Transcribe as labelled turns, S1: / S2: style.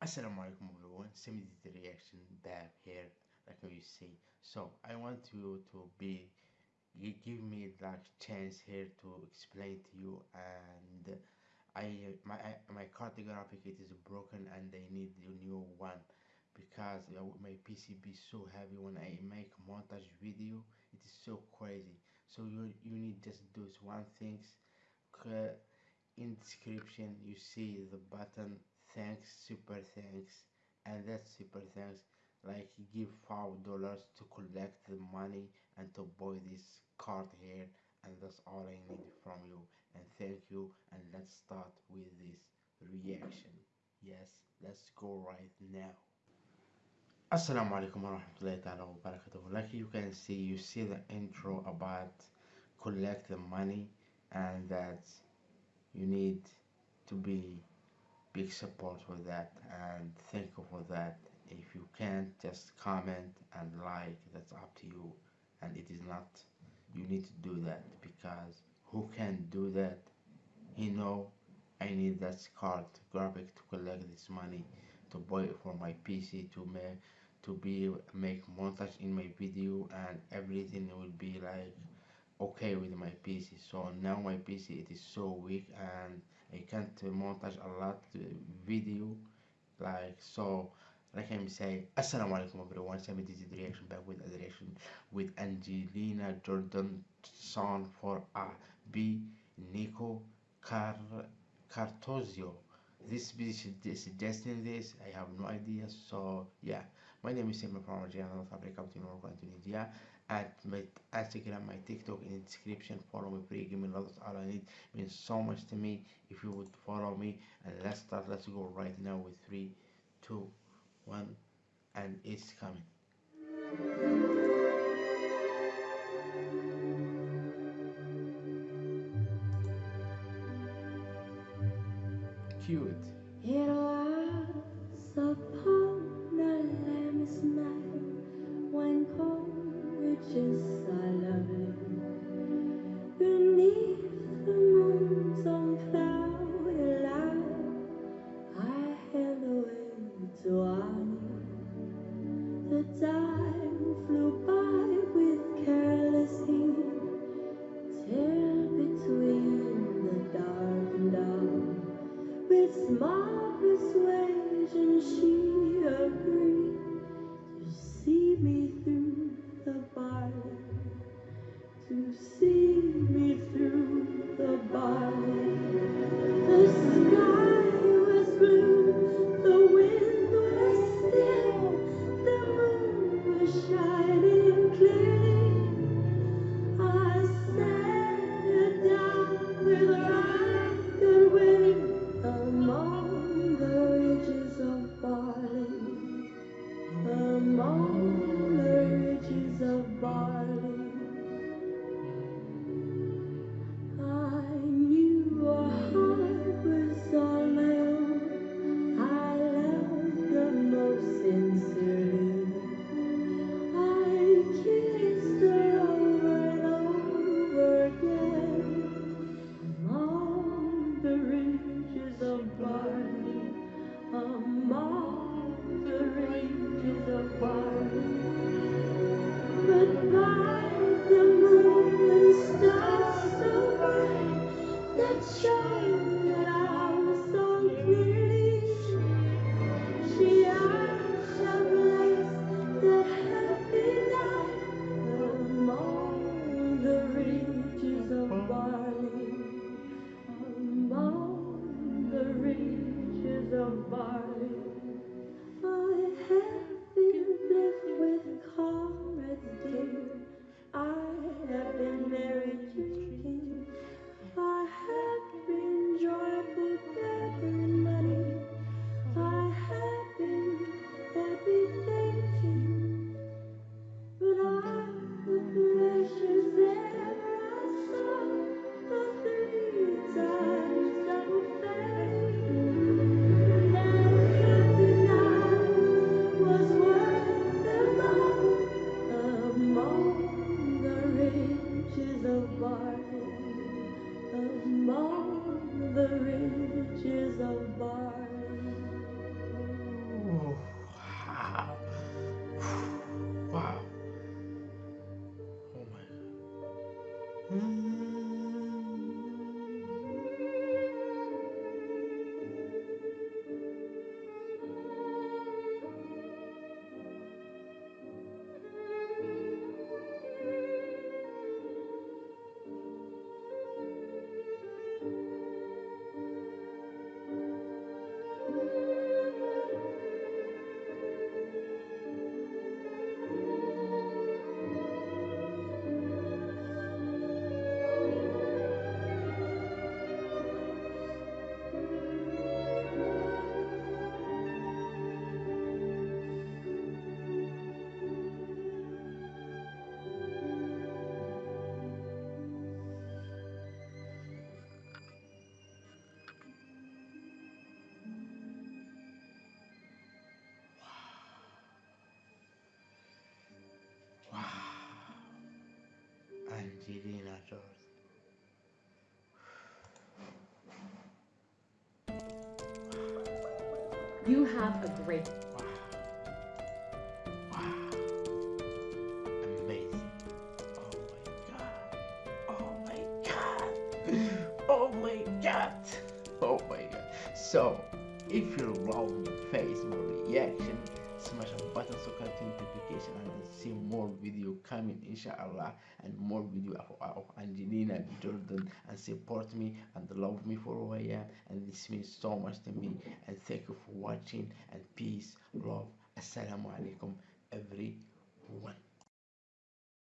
S1: Assalamu alaikum everyone, Semi the reaction back here like you see. So I want you to be you give me like chance here to explain to you and I my my card graphic it is broken and I need a new one because my PCB so heavy. When I make montage video it is so crazy. So you you need just those one things. In description you see the button thanks super thanks and that super thanks like give five dollars to collect the money and to buy this card here and that's all I need from you. And thank you and let's start with this reaction. Yes let's go right now. Assalamu alaikum warahmatullahi wabarakatuh. Like you can see you see the intro about collect the money and that you need to be big support for that and thank you for that. If you can't just comment and like that's up to you. And it is not you need to do that because who can do that? He know I need that card graphic to collect this money to buy it for my PC to make to be make montage in my video and everything will be like okay with my PC so now my PC it is so weak and I can't montage a lot video. Like so like I'm saying assalamu alaikum everyone. Sami this is reaction back with a reaction with Angelina Jordan song for a B Nico Car Cartozio this be suggesting this. I have no idea. So yeah. My name is Simon from Algeria North Africa to Morocco and Tunisia at my Instagram my TikTok in the description follow me free give me lots all I need it means so much to me. If you would follow me and let's start let's go right now with three two one and it's coming. Cute.
S2: It time flew by with careless heat till between the dark and dark with small persuasion she agreed to see me through the barley, to see me through the barley. Wow. Wow. Oh my. Mm.
S1: Angelina Jolie.
S3: You have a great
S1: Wow. Wow. Amazing. Oh my god. Oh my god. Oh my god. Oh my god. So, if you love my face, more reaction, smash a button so continue notification and see more video coming inshallah and more video of, of Angelina Jordan and support me and love me for who I am. And this means so much to me. And thank you for watching. And peace love. Assalamu alaikum everyone